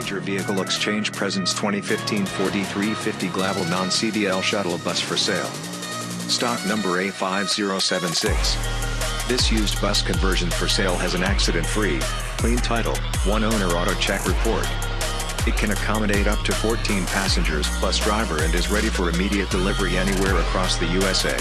Passenger Vehicle Exchange presents 2015 Ford E350 Glaval non-CDL shuttle bus for sale. Stock number A5076. This used bus conversion for sale has an accident-free, clean title, one owner auto check report. It can accommodate up to 14 passengers plus driver and is ready for immediate delivery anywhere across the USA.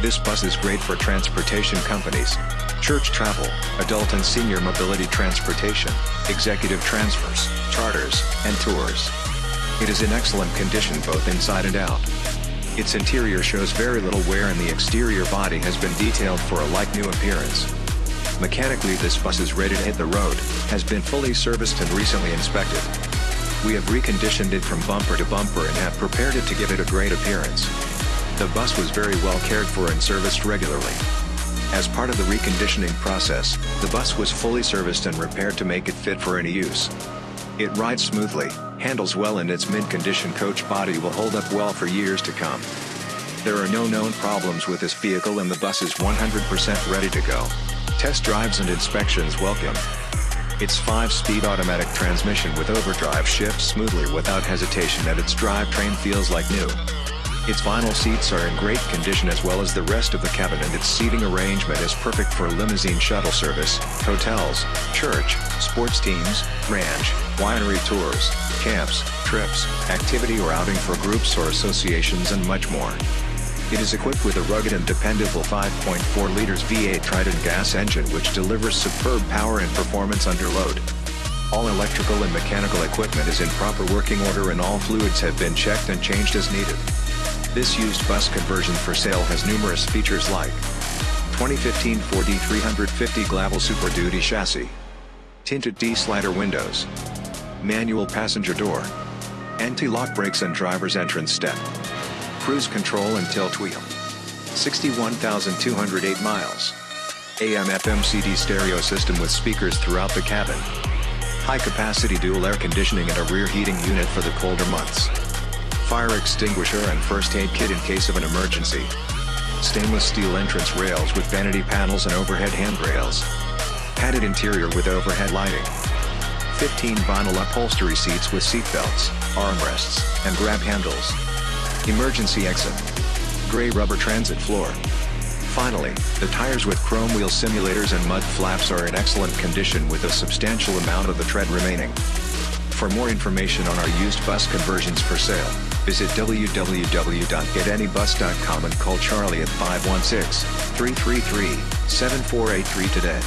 This bus is great for transportation companies, church travel, adult and senior mobility transportation, executive transfers, charters, and tours. It is in excellent condition both inside and out. Its interior shows very little wear and the exterior body has been detailed for a like-new appearance. Mechanically this bus is ready to hit the road, has been fully serviced and recently inspected. We have reconditioned it from bumper to bumper and have prepared it to give it a great appearance. The bus was very well cared for and serviced regularly. As part of the reconditioning process, the bus was fully serviced and repaired to make it fit for any use. It rides smoothly, handles well and its mid-condition coach body will hold up well for years to come. There are no known problems with this vehicle and the bus is 100% ready to go. Test drives and inspections welcome. Its 5-speed automatic transmission with overdrive shifts smoothly without hesitation and its drivetrain feels like new. Its vinyl seats are in great condition as well as the rest of the cabin and its seating arrangement is perfect for limousine shuttle service, hotels, church, sports teams, ranch, winery tours, camps, trips, activity or outing for groups or associations and much more. It is equipped with a rugged and dependable 5.4 liters V8 Triton gas engine which delivers superb power and performance under load. All electrical and mechanical equipment is in proper working order and all fluids have been checked and changed as needed. This used bus conversion for sale has numerous features like 2015 Ford E350 Glaval Super Duty chassis, tinted T-slider windows, manual passenger door, anti-lock brakes and driver's entrance step, cruise control and tilt wheel, 61,208 miles, AM FM CD stereo system with speakers throughout the cabin, high capacity dual air conditioning and a rear heating unit for the colder months fire extinguisher and first aid kit in case of an emergency. Stainless steel entrance rails with vanity panels and overhead handrails. Padded interior with overhead lighting. 15 vinyl upholstery seats with seat belts, armrests, and grab handles. Emergency exit. Gray rubber transit floor. Finally, the tires with chrome wheel simulators and mud flaps are in excellent condition with a substantial amount of the tread remaining. For more information on our used bus conversions for sale, visit www.getanybus.com and call Charlie at 516-333-7483 today.